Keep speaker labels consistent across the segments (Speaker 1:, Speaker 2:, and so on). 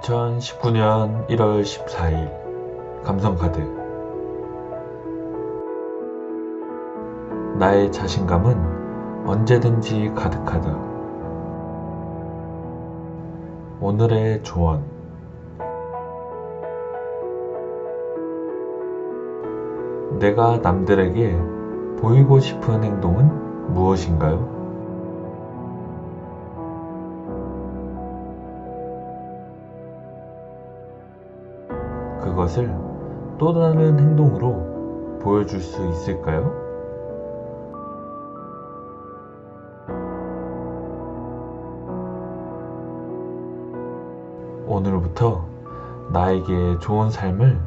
Speaker 1: 2019년 1월 14일 감성카드 나의 자신감은 언제든지 가득하다. 오늘의 조언 내가 남들에게 보이고 싶은 행동은 무엇인가요? 그것을 또 다른 행동으로 보여줄 수 있을까요? 오늘부터 나에게 좋은 삶을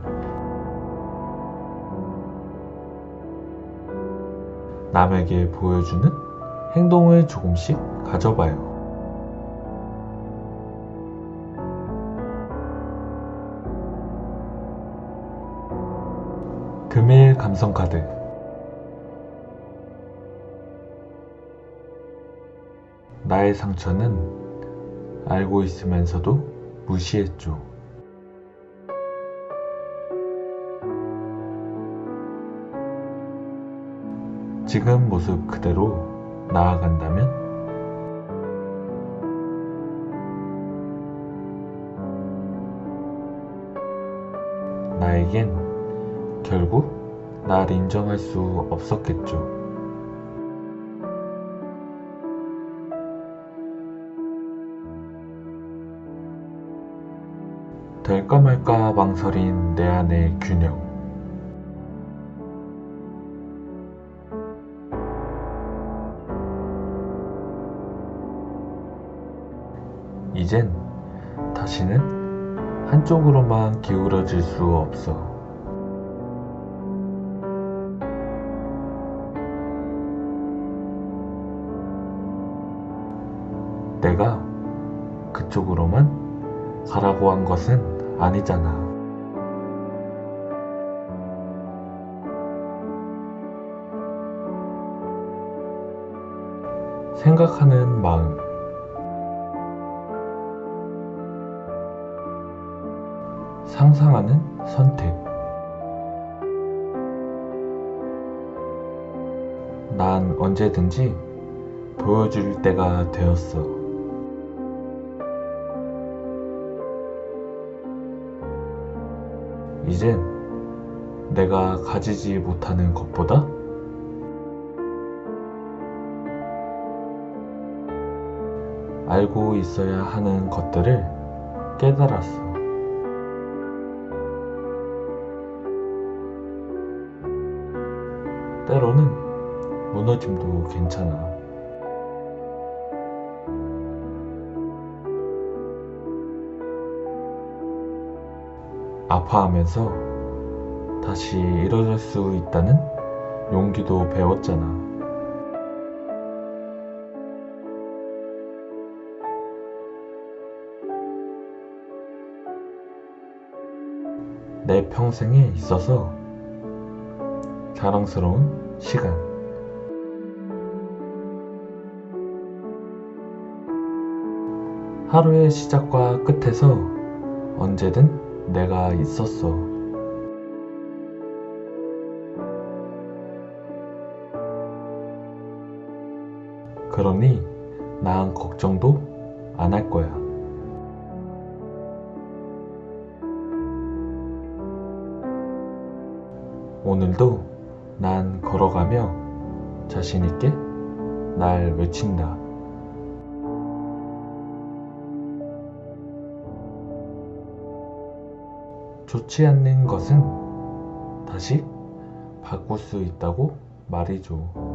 Speaker 1: 남에게 보여주는 행동을 조금씩 가져봐요. 금일 감성카드 나의 상처는 알고 있으면서도 무시했죠. 지금 모습 그대로 나아간다면 나에겐 결국 날 인정할 수 없었겠죠. 될까 말까 망설인 내 안의 균형. 이젠 다시는 한쪽으로만 기울어질 수 없어. 내가 그쪽으로만 가라고 한 것은 아니잖아. 생각하는 마음. 상상하는 선택. 난 언제든지 보여줄 때가 되었어. 이젠 내가 가지지 못하는 것보다 알고 있어야 하는 것들을 깨달았어. 때로는 무너짐도 괜찮아. 아파하면서 다시 일어날 수 있다는 용기도 배웠잖아. 내 평생에 있어서 자랑스러운 시간. 하루의 시작과 끝에서 언제든 내가 있었어. 그러니 난 걱정도 안 할 거야. 오늘도 난 걸어가며 자신있게 날 외친다. 좋지 않는 것은 다시 바꿀 수 있다고 말이죠.